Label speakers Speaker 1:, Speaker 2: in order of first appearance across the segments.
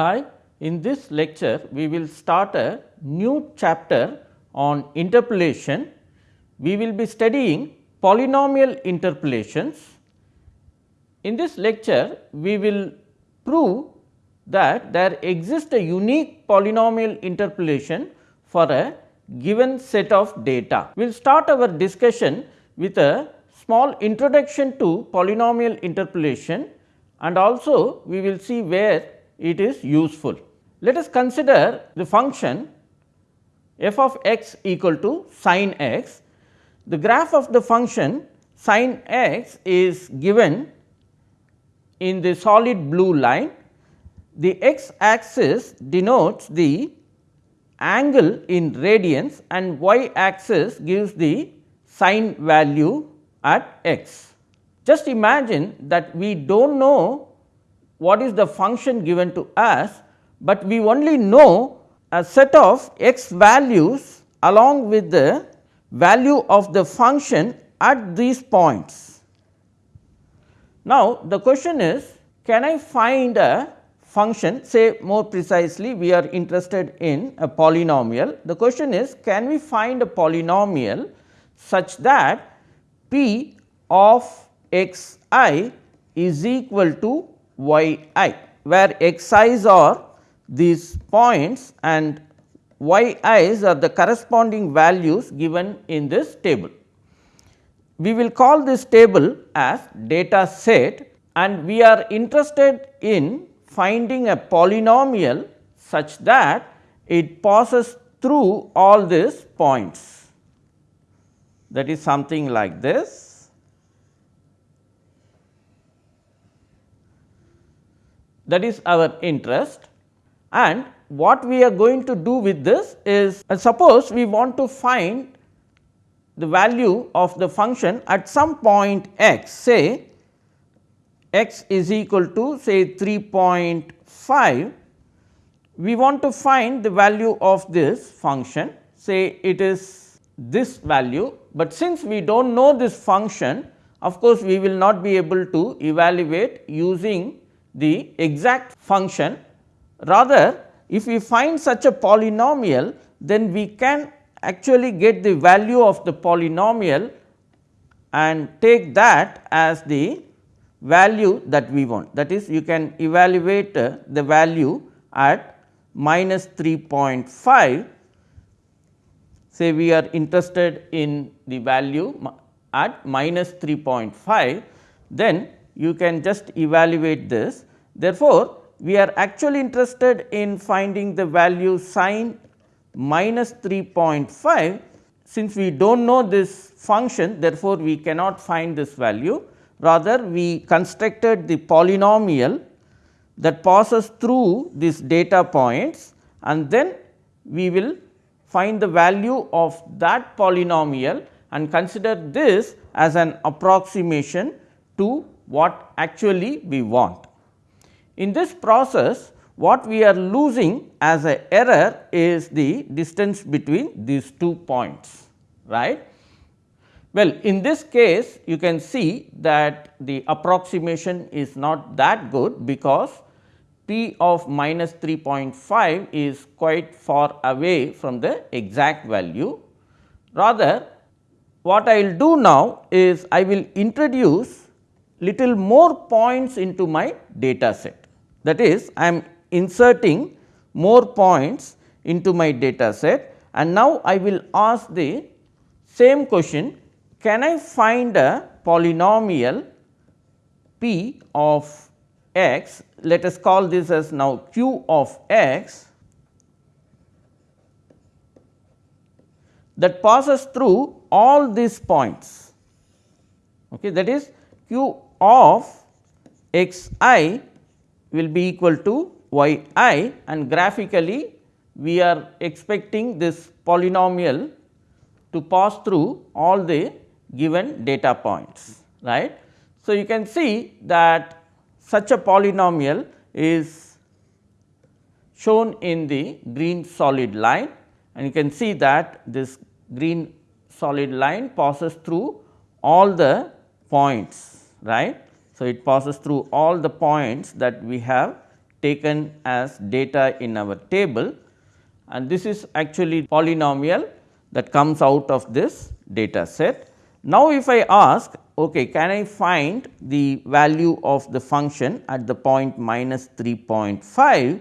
Speaker 1: Hi, in this lecture we will start a new chapter on interpolation. We will be studying polynomial interpolations. In this lecture we will prove that there exists a unique polynomial interpolation for a given set of data. We will start our discussion with a small introduction to polynomial interpolation and also we will see where it is useful. Let us consider the function f of x equal to sin x. The graph of the function sin x is given in the solid blue line. The x axis denotes the angle in radians and y axis gives the sine value at x. Just imagine that we do not know what is the function given to us, but we only know a set of x values along with the value of the function at these points. Now, the question is can I find a function say more precisely we are interested in a polynomial. The question is can we find a polynomial such that p of x i is equal to y i, where x i's are these points and y i's are the corresponding values given in this table. We will call this table as data set and we are interested in finding a polynomial such that it passes through all these points that is something like this. That is our interest. And what we are going to do with this is uh, suppose we want to find the value of the function at some point x. Say x is equal to say 3.5 we want to find the value of this function. Say it is this value, but since we do not know this function of course, we will not be able to evaluate using the exact function rather if we find such a polynomial then we can actually get the value of the polynomial and take that as the value that we want. That is you can evaluate uh, the value at minus 3.5 say we are interested in the value at minus 3.5 then you can just evaluate this. Therefore, we are actually interested in finding the value sin minus 3.5 since we do not know this function therefore, we cannot find this value rather we constructed the polynomial that passes through these data points and then we will find the value of that polynomial and consider this as an approximation to what actually we want. In this process what we are losing as a error is the distance between these two points right. Well, in this case you can see that the approximation is not that good because p of minus 3.5 is quite far away from the exact value. Rather what I will do now is I will introduce little more points into my data set. That is I am inserting more points into my data set and now I will ask the same question can I find a polynomial p of x? Let us call this as now q of x. That passes through all these points. Okay that is q of x i will be equal to y i and graphically we are expecting this polynomial to pass through all the given data points right. So, you can see that such a polynomial is shown in the green solid line and you can see that this green solid line passes through all the points right. So, it passes through all the points that we have taken as data in our table and this is actually polynomial that comes out of this data set. Now, if I ask okay, can I find the value of the function at the point minus 3.5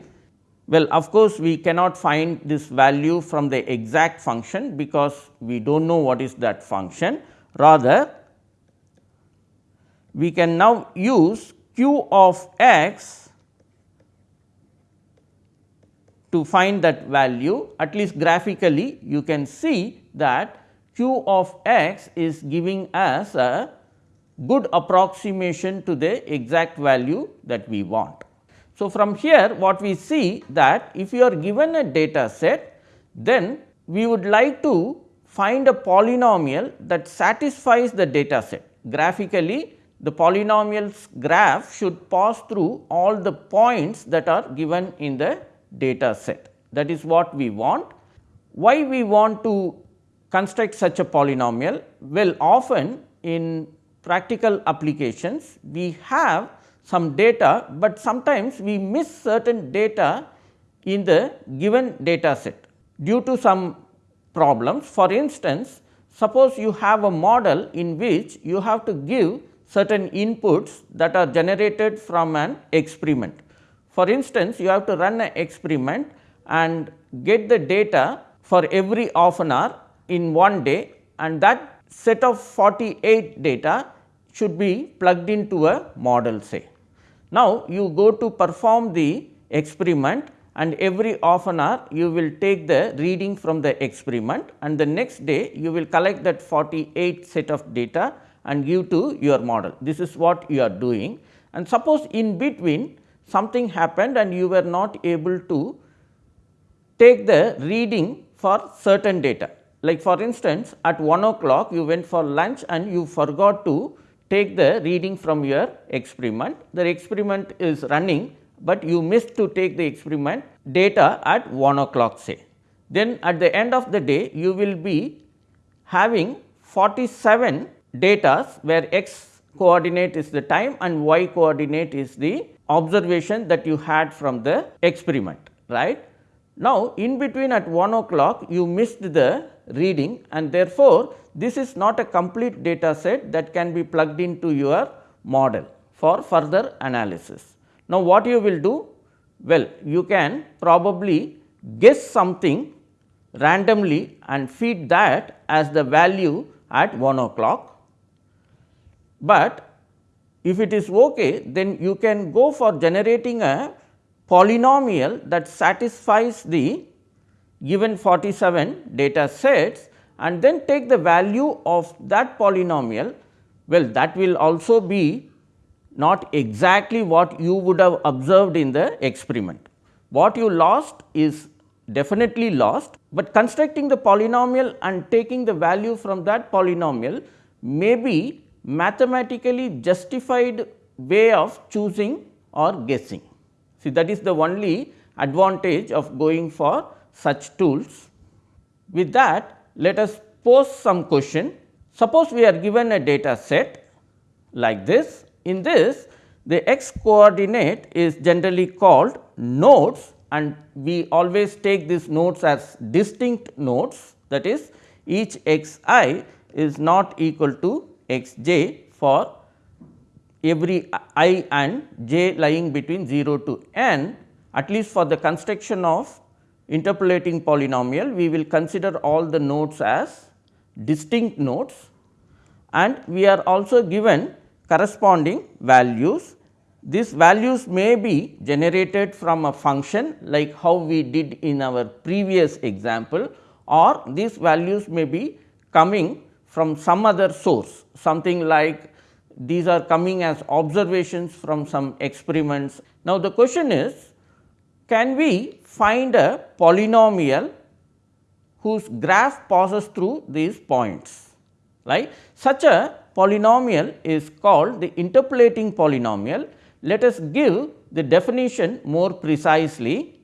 Speaker 1: well, of course, we cannot find this value from the exact function because we do not know what is that function. Rather, we can now use q of x to find that value at least graphically you can see that q of x is giving us a good approximation to the exact value that we want. So, from here what we see that if you are given a data set then we would like to find a polynomial that satisfies the data set. Graphically the polynomial's graph should pass through all the points that are given in the data set that is what we want. Why we want to construct such a polynomial? Well often in practical applications we have some data, but sometimes we miss certain data in the given data set due to some problems. For instance, suppose you have a model in which you have to give certain inputs that are generated from an experiment. For instance, you have to run an experiment and get the data for every half an hour in one day and that set of 48 data should be plugged into a model say. Now, you go to perform the experiment and every half an hour you will take the reading from the experiment and the next day you will collect that 48 set of data and give to your model. This is what you are doing and suppose in between something happened and you were not able to take the reading for certain data. Like for instance, at 1 o'clock you went for lunch and you forgot to take the reading from your experiment. The experiment is running, but you missed to take the experiment data at 1 o'clock say. Then at the end of the day you will be having 47 data where x coordinate is the time and y coordinate is the observation that you had from the experiment right. Now, in between at 1 o'clock you missed the reading and therefore, this is not a complete data set that can be plugged into your model for further analysis. Now, what you will do? Well, you can probably guess something randomly and feed that as the value at 1 o'clock. But if it is ok, then you can go for generating a polynomial that satisfies the given 47 data sets and then take the value of that polynomial, well that will also be not exactly what you would have observed in the experiment. What you lost is definitely lost, but constructing the polynomial and taking the value from that polynomial may be mathematically justified way of choosing or guessing. See that is the only advantage of going for such tools. With that let us pose some question. Suppose we are given a data set like this. In this the x coordinate is generally called nodes and we always take these nodes as distinct nodes that is each x i is not equal to x j for every i and j lying between 0 to n at least for the construction of interpolating polynomial, we will consider all the nodes as distinct nodes and we are also given corresponding values. These values may be generated from a function like how we did in our previous example or these values may be coming from some other source something like these are coming as observations from some experiments. Now, the question is can we find a polynomial whose graph passes through these points right. Such a polynomial is called the interpolating polynomial. Let us give the definition more precisely.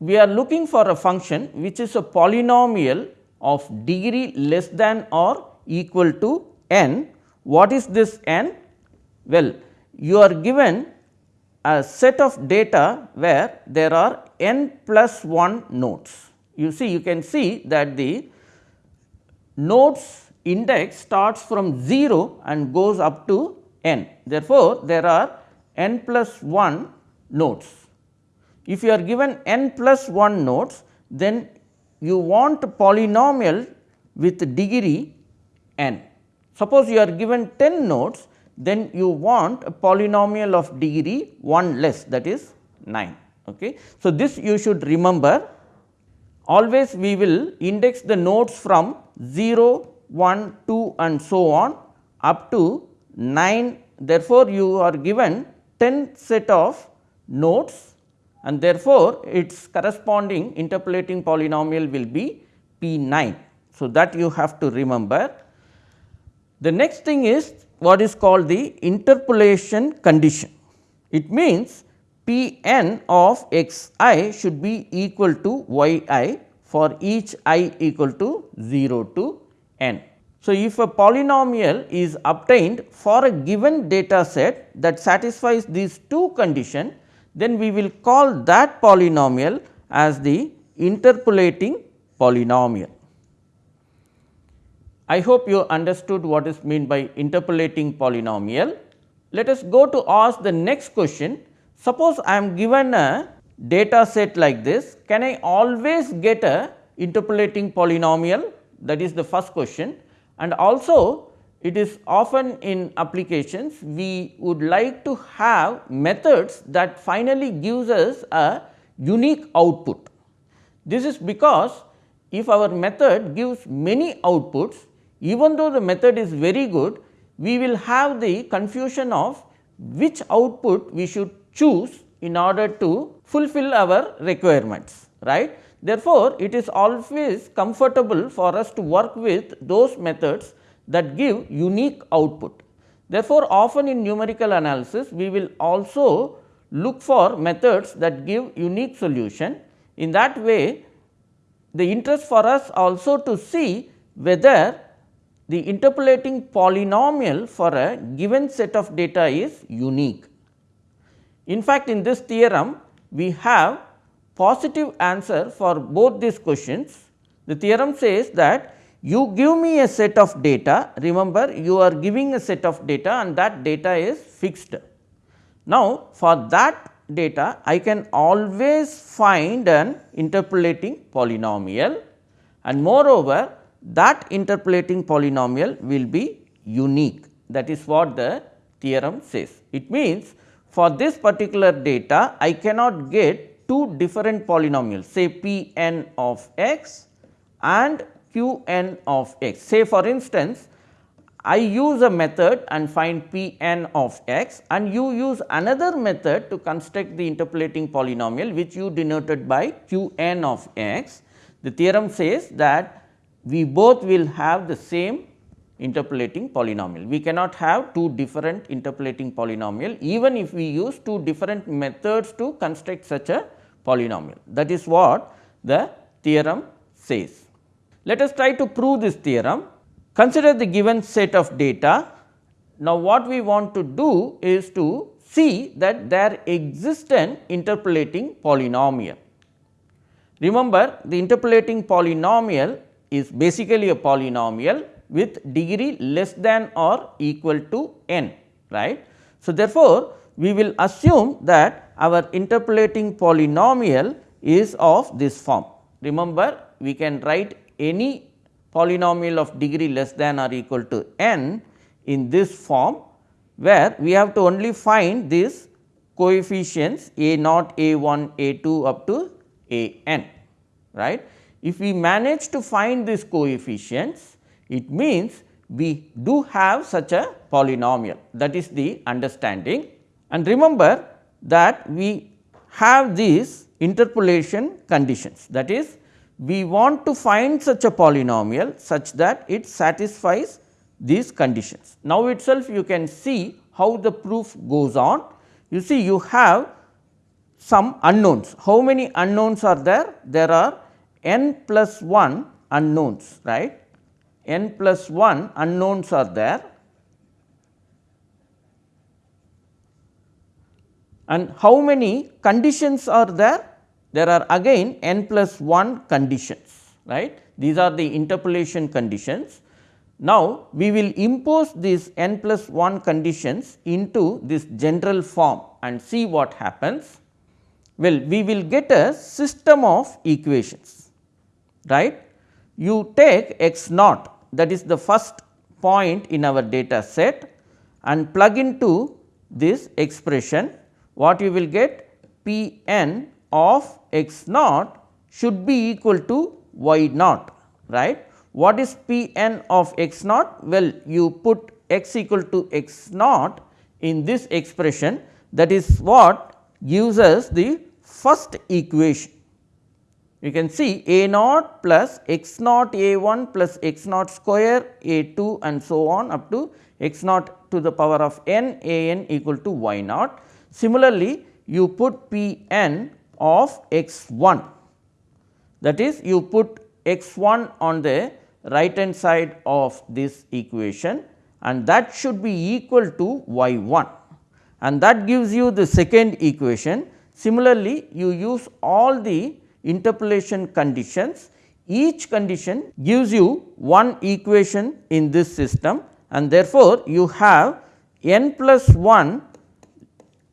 Speaker 1: We are looking for a function which is a polynomial of degree less than or equal to n. What is this n? Well, you are given a set of data where there are n plus 1 nodes. You see you can see that the nodes index starts from 0 and goes up to n. Therefore, there are n plus 1 nodes. If you are given n plus 1 nodes, then you want polynomial with degree n. Suppose you are given 10 nodes, then you want a polynomial of degree 1 less that is 9. Okay. So, this you should remember always we will index the nodes from 0, 1, 2 and so on up to 9. Therefore, you are given 10 set of nodes and therefore, its corresponding interpolating polynomial will be P 9. So, that you have to remember. The next thing is what is called the interpolation condition. It means P n of x i should be equal to y i for each i equal to 0 to n. So, if a polynomial is obtained for a given data set that satisfies these two conditions, then we will call that polynomial as the interpolating polynomial. I hope you understood what is meant by interpolating polynomial. Let us go to ask the next question. Suppose I am given a data set like this, can I always get a interpolating polynomial? That is the first question. And also it is often in applications we would like to have methods that finally gives us a unique output. This is because if our method gives many outputs, even though the method is very good, we will have the confusion of which output we should choose in order to fulfill our requirements right. Therefore, it is always comfortable for us to work with those methods that give unique output. Therefore, often in numerical analysis we will also look for methods that give unique solution. In that way the interest for us also to see whether the interpolating polynomial for a given set of data is unique. In fact, in this theorem we have positive answer for both these questions. The theorem says that you give me a set of data, remember you are giving a set of data and that data is fixed. Now, for that data I can always find an interpolating polynomial and moreover that interpolating polynomial will be unique that is what the theorem says. It means for this particular data I cannot get two different polynomials say p n of x and q n of x. Say for instance, I use a method and find p n of x and you use another method to construct the interpolating polynomial which you denoted by q n of x. The theorem says that we both will have the same interpolating polynomial. We cannot have two different interpolating polynomial even if we use two different methods to construct such a polynomial. That is what the theorem says. Let us try to prove this theorem. Consider the given set of data. Now, what we want to do is to see that there exists an interpolating polynomial. Remember the interpolating polynomial is basically a polynomial with degree less than or equal to n right. So, therefore, we will assume that our interpolating polynomial is of this form. Remember we can write any polynomial of degree less than or equal to n in this form where we have to only find these coefficients a naught, a 1, a 2 up to a n right. If we manage to find these coefficients, it means we do have such a polynomial that is the understanding. And remember that we have these interpolation conditions that is we want to find such a polynomial such that it satisfies these conditions. Now, itself you can see how the proof goes on. You see you have some unknowns. How many unknowns are there? There are n plus 1 unknowns right n plus 1 unknowns are there and how many conditions are there? There are again n plus 1 conditions right. These are the interpolation conditions. Now, we will impose these n plus 1 conditions into this general form and see what happens. Well, we will get a system of equations right. You take x naught that is the first point in our data set and plug into this expression what you will get p n of x naught should be equal to y naught right. What is p n of x naught? Well, you put x equal to x naught in this expression that is what gives us the first equation. You can see a naught plus x naught a 1 plus x naught square a 2 and so on up to x naught to the power of n a n equal to y naught. Similarly, you put p n of x 1 that is you put x 1 on the right hand side of this equation and that should be equal to y 1 and that gives you the second equation. Similarly, you use all the interpolation conditions. Each condition gives you one equation in this system and therefore, you have n plus 1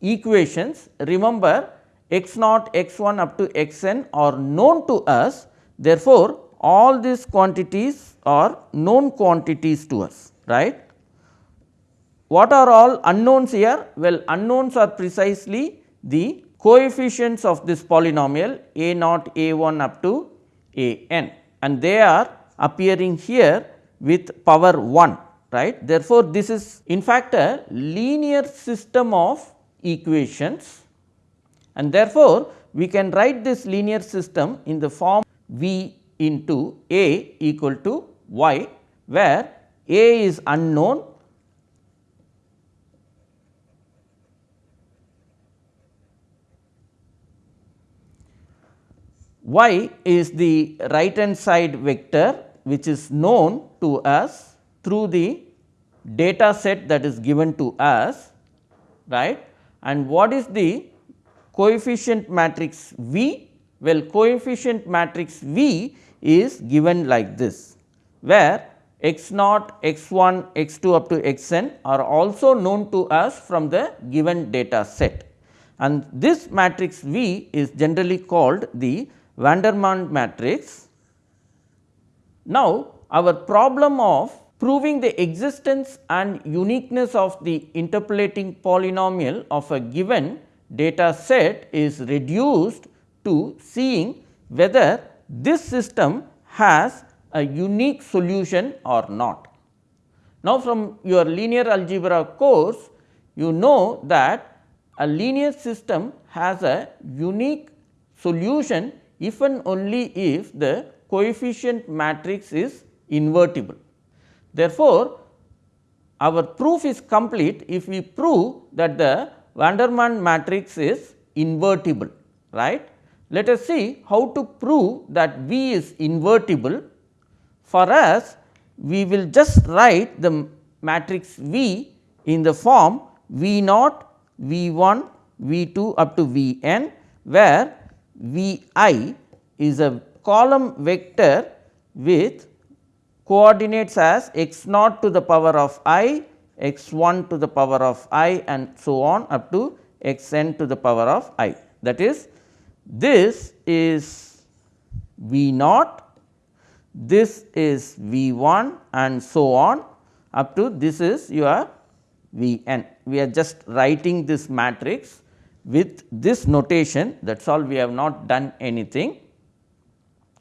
Speaker 1: equations. Remember x naught x 1 up to x n are known to us Therefore, all these quantities are known quantities to us right. What are all unknowns here? Well, unknowns are precisely the coefficients of this polynomial a naught a 1 up to a n and they are appearing here with power 1 right. Therefore, this is in fact a linear system of equations and therefore, we can write this linear system in the form V into A equal to y where A is unknown y is the right hand side vector which is known to us through the data set that is given to us right? And what is the coefficient matrix V well, coefficient matrix V is given like this, where x naught, x 1, x 2 up to x n are also known to us from the given data set. And this matrix V is generally called the Vandermonde matrix. Now, our problem of proving the existence and uniqueness of the interpolating polynomial of a given data set is reduced to seeing whether this system has a unique solution or not. Now, from your linear algebra course, you know that a linear system has a unique solution if and only if the coefficient matrix is invertible. Therefore, our proof is complete if we prove that the Vandermonde matrix is invertible, right. Let us see how to prove that V is invertible. For us, we will just write the matrix V in the form V naught, V 1, V 2 up to V n, where V i is a column vector with coordinates as x naught to the power of i, x 1 to the power of i and so on up to x n to the power of i. That is this is V naught, this is V 1 and so on up to this is your V n. We are just writing this matrix with this notation that is all we have not done anything.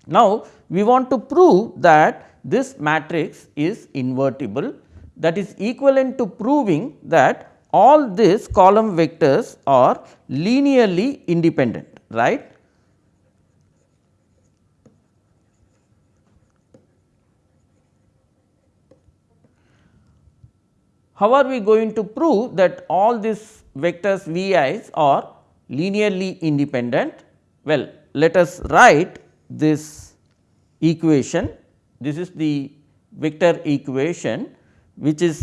Speaker 1: Now, we want to prove that this matrix is invertible that is equivalent to proving that all these column vectors are linearly independent right. How are we going to prove that all these vectors vi's are linearly independent? Well, let us write this equation. This is the vector equation which is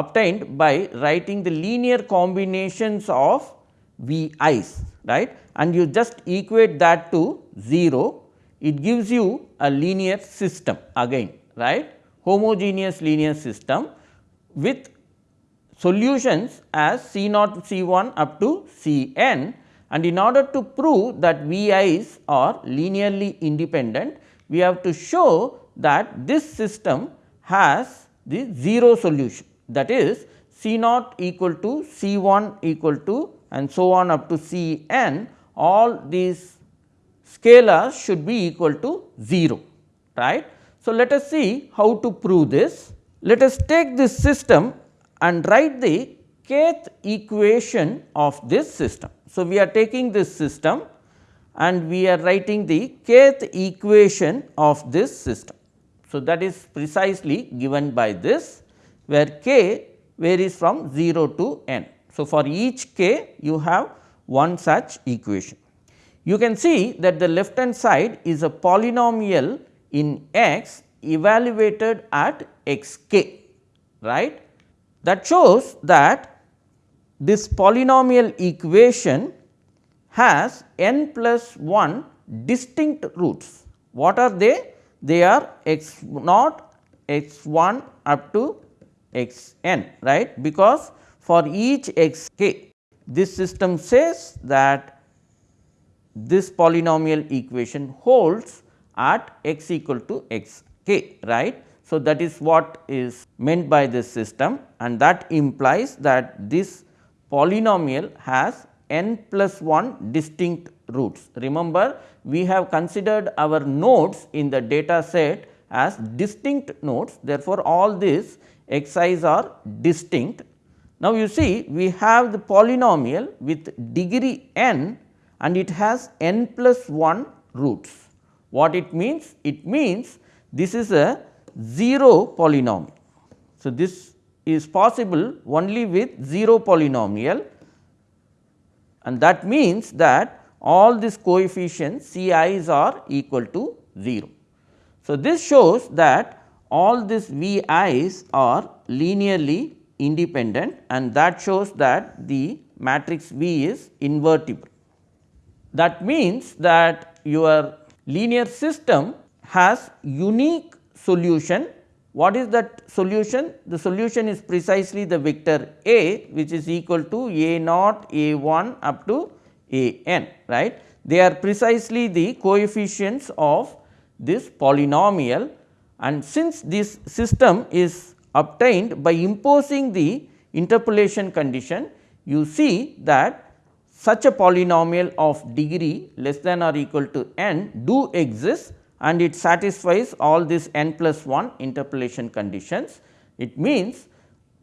Speaker 1: obtained by writing the linear combinations of V i's right? And you just equate that to 0, it gives you a linear system again right? Homogeneous linear system with solutions as C naught C 1 up to C n and in order to prove that V i's are linearly independent, we have to show that this system has the 0 solution that is C naught equal to C 1 equal to and so on up to C n all these scalars should be equal to 0 right. So, let us see how to prove this. Let us take this system and write the kth equation of this system. So, we are taking this system and we are writing the kth equation of this system. So, that is precisely given by this where k varies from 0 to n. So, for each k you have one such equation. You can see that the left hand side is a polynomial in x evaluated at x k right. That shows that this polynomial equation has n plus 1 distinct roots. What are they? They are x naught, x 1 up to x n right because for each x k this system says that this polynomial equation holds at x equal to x k right. So, that is what is meant by this system and that implies that this polynomial has n plus 1 distinct roots. Remember we have considered our nodes in the data set as distinct nodes therefore, all these xi's are distinct. Now, you see we have the polynomial with degree n and it has n plus 1 roots. What it means? It means this is a 0 polynomial. So, this is possible only with 0 polynomial and that means that all these coefficients C i's are equal to 0. So, this shows that all these V i's are linearly independent and that shows that the matrix V is invertible. That means that your linear system has unique solution. What is that solution? The solution is precisely the vector A which is equal to A naught A 1 up to A n right. They are precisely the coefficients of this polynomial and since this system is obtained by imposing the interpolation condition, you see that such a polynomial of degree less than or equal to n do exist and it satisfies all these n plus 1 interpolation conditions. It means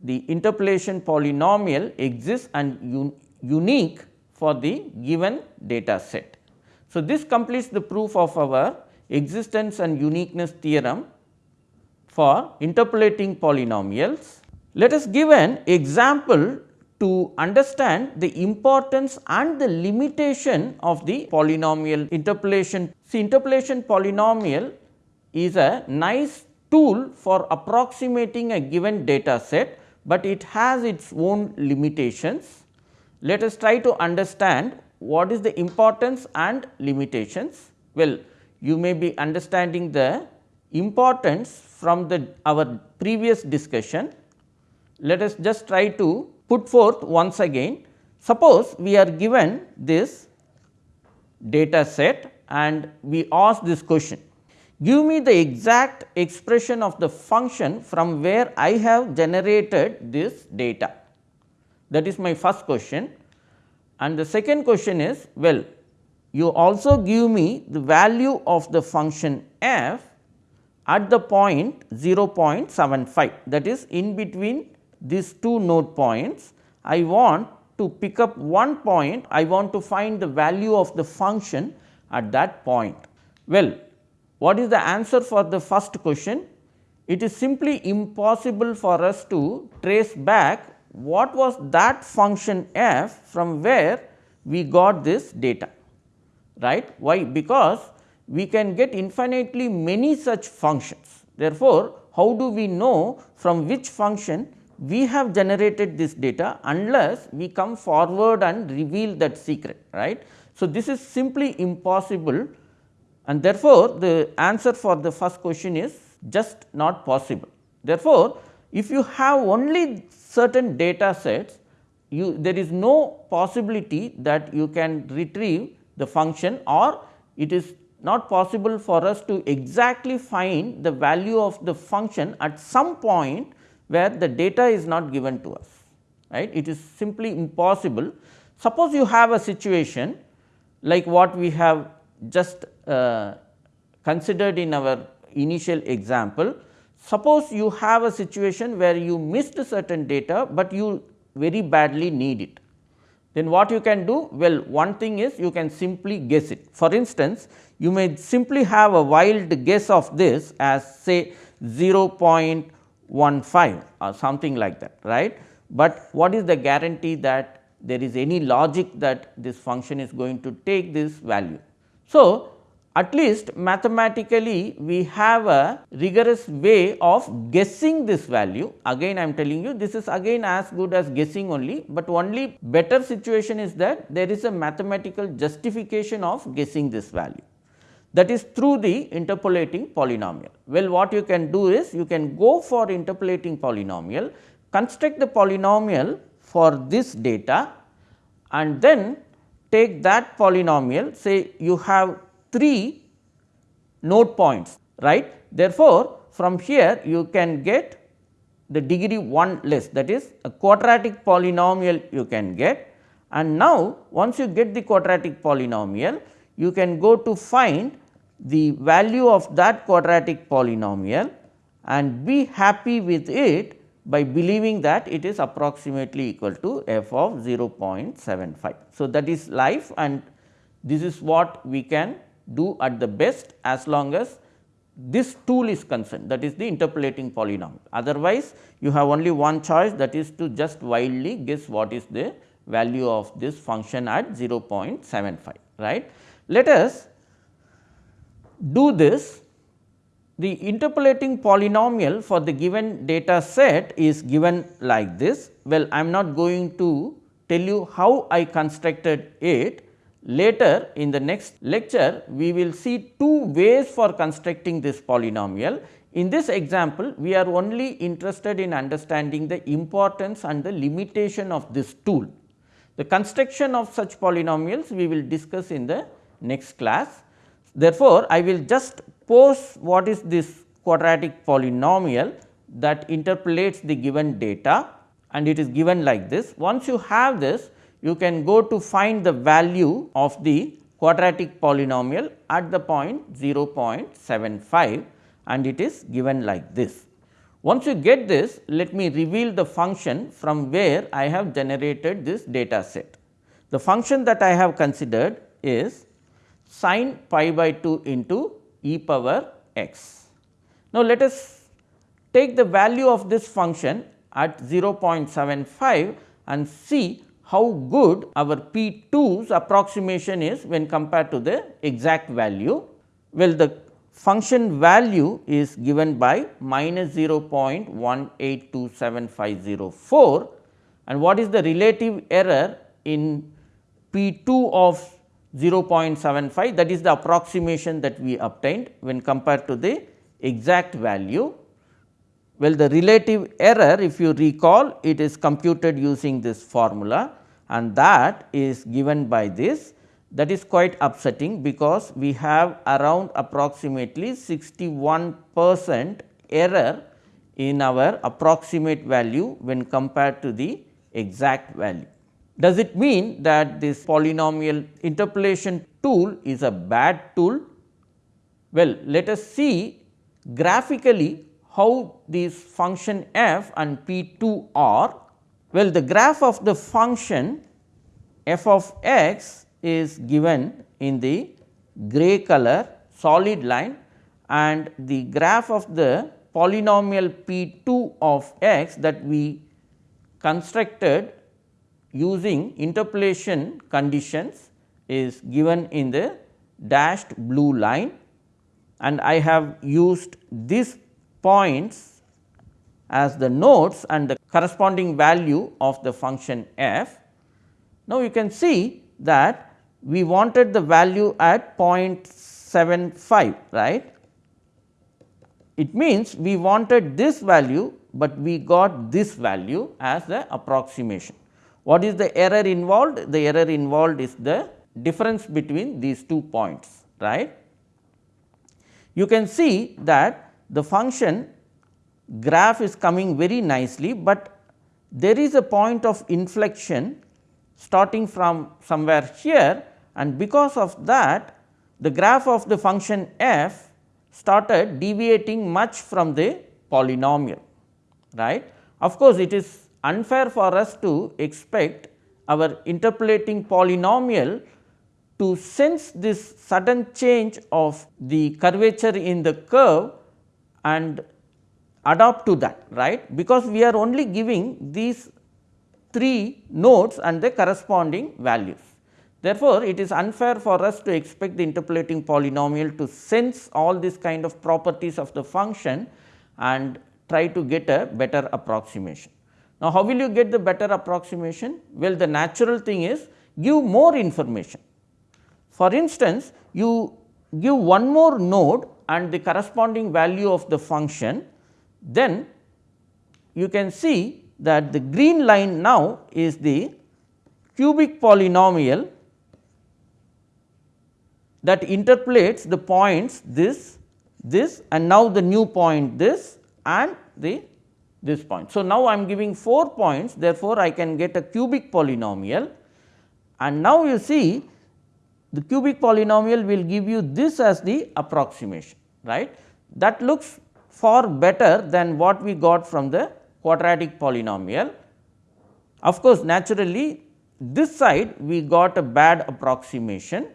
Speaker 1: the interpolation polynomial exists and un unique for the given data set. So, this completes the proof of our existence and uniqueness theorem for interpolating polynomials. Let us give an example to understand the importance and the limitation of the polynomial interpolation. See interpolation polynomial is a nice tool for approximating a given data set, but it has its own limitations. Let us try to understand what is the importance and limitations. Well, you may be understanding the importance from the our previous discussion. Let us just try to put forth once again. Suppose we are given this data set and we ask this question, give me the exact expression of the function from where I have generated this data. That is my first question. And the second question is, well, you also give me the value of the function f at the point 0.75 that is in between these two node points, I want to pick up one point, I want to find the value of the function at that point. Well, what is the answer for the first question? It is simply impossible for us to trace back what was that function f from where we got this data, right. Why? Because we can get infinitely many such functions. Therefore, how do we know from which function we have generated this data unless we come forward and reveal that secret right. So, this is simply impossible and therefore, the answer for the first question is just not possible. Therefore, if you have only certain data sets you there is no possibility that you can retrieve the function or it is not possible for us to exactly find the value of the function at some point where the data is not given to us right it is simply impossible. Suppose you have a situation like what we have just uh, considered in our initial example. Suppose you have a situation where you missed a certain data, but you very badly need it. Then what you can do? Well, one thing is you can simply guess it. For instance, you may simply have a wild guess of this as say 0.15 or something like that, right. But what is the guarantee that there is any logic that this function is going to take this value. So, at least mathematically we have a rigorous way of guessing this value. Again I am telling you this is again as good as guessing only, but only better situation is that there is a mathematical justification of guessing this value that is through the interpolating polynomial. Well, what you can do is you can go for interpolating polynomial, construct the polynomial for this data and then take that polynomial say you have 3 node points right. Therefore, from here you can get the degree 1 less that is a quadratic polynomial you can get and now once you get the quadratic polynomial you can go to find the value of that quadratic polynomial and be happy with it by believing that it is approximately equal to f of 0.75. So, that is life and this is what we can do at the best as long as this tool is concerned that is the interpolating polynomial. Otherwise, you have only one choice that is to just wildly guess what is the value of this function at 0.75 right. Let us do this the interpolating polynomial for the given data set is given like this. Well, I am not going to tell you how I constructed it, Later in the next lecture, we will see two ways for constructing this polynomial. In this example, we are only interested in understanding the importance and the limitation of this tool. The construction of such polynomials we will discuss in the next class. Therefore, I will just pose what is this quadratic polynomial that interpolates the given data and it is given like this. Once you have this, you can go to find the value of the quadratic polynomial at the point 0.75 and it is given like this. Once you get this, let me reveal the function from where I have generated this data set. The function that I have considered is sin pi by 2 into e power x. Now, let us take the value of this function at 0.75 and see how good our P 2's approximation is when compared to the exact value. Well, the function value is given by minus 0.1827504 and what is the relative error in P 2 of 0.75 that is the approximation that we obtained when compared to the exact value. Well, the relative error if you recall it is computed using this formula and that is given by this that is quite upsetting because we have around approximately 61 percent error in our approximate value when compared to the exact value. Does it mean that this polynomial interpolation tool is a bad tool? Well, let us see graphically how these function f and p 2 are well, the graph of the function f of x is given in the gray color solid line and the graph of the polynomial p 2 of x that we constructed using interpolation conditions is given in the dashed blue line and I have used these points as the nodes and the corresponding value of the function f. Now, you can see that we wanted the value at 0.75 right. It means we wanted this value, but we got this value as the approximation. What is the error involved? The error involved is the difference between these two points right. You can see that the function graph is coming very nicely, but there is a point of inflection starting from somewhere here and because of that the graph of the function f started deviating much from the polynomial right. Of course, it is unfair for us to expect our interpolating polynomial to sense this sudden change of the curvature in the curve and adopt to that right because we are only giving these three nodes and the corresponding values. Therefore, it is unfair for us to expect the interpolating polynomial to sense all these kind of properties of the function and try to get a better approximation. Now, how will you get the better approximation? Well, the natural thing is give more information. For instance, you give one more node and the corresponding value of the function then you can see that the green line now is the cubic polynomial that interpolates the points this, this and now the new point this and the this point. So, now I am giving 4 points therefore, I can get a cubic polynomial and now you see the cubic polynomial will give you this as the approximation right. That looks far better than what we got from the quadratic polynomial. Of course, naturally this side we got a bad approximation,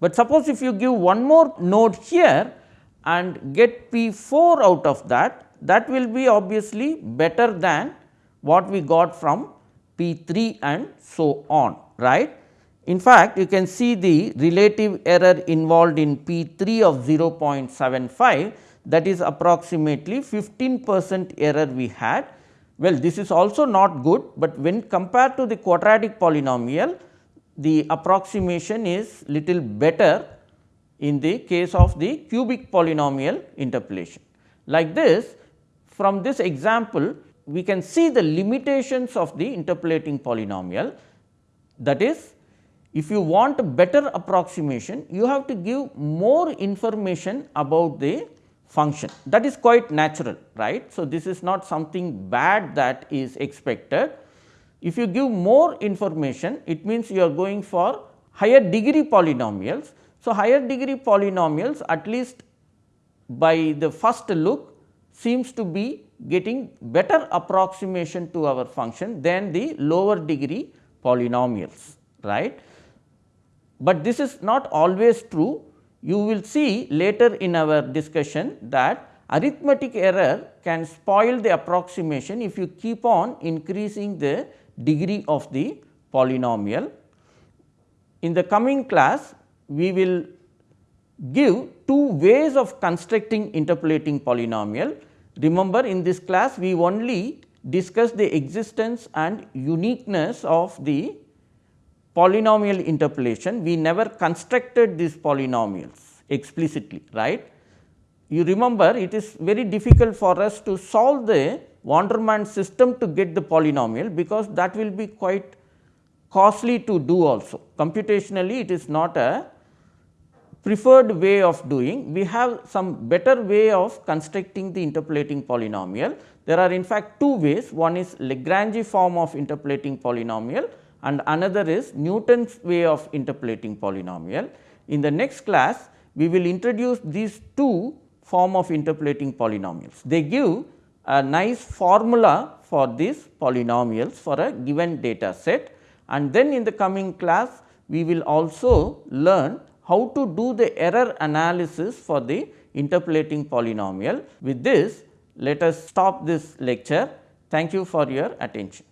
Speaker 1: but suppose if you give one more node here and get P 4 out of that, that will be obviously better than what we got from P 3 and so on right. In fact, you can see the relative error involved in P 3 of 0.75 that is approximately 15 percent error we had. Well, this is also not good, but when compared to the quadratic polynomial, the approximation is little better in the case of the cubic polynomial interpolation. Like this, from this example, we can see the limitations of the interpolating polynomial. That is, if you want a better approximation, you have to give more information about the function that is quite natural right. So, this is not something bad that is expected. If you give more information it means you are going for higher degree polynomials. So, higher degree polynomials at least by the first look seems to be getting better approximation to our function than the lower degree polynomials right. But this is not always true you will see later in our discussion that arithmetic error can spoil the approximation if you keep on increasing the degree of the polynomial. In the coming class, we will give two ways of constructing interpolating polynomial. Remember in this class, we only discuss the existence and uniqueness of the polynomial interpolation, we never constructed these polynomials explicitly, right. You remember it is very difficult for us to solve the Vandermonde system to get the polynomial, because that will be quite costly to do also. Computationally it is not a preferred way of doing. We have some better way of constructing the interpolating polynomial. There are in fact two ways, one is Lagrange form of interpolating polynomial and another is Newton's way of interpolating polynomial. In the next class, we will introduce these two form of interpolating polynomials. They give a nice formula for these polynomials for a given data set and then in the coming class we will also learn how to do the error analysis for the interpolating polynomial. With this let us stop this lecture. Thank you for your attention.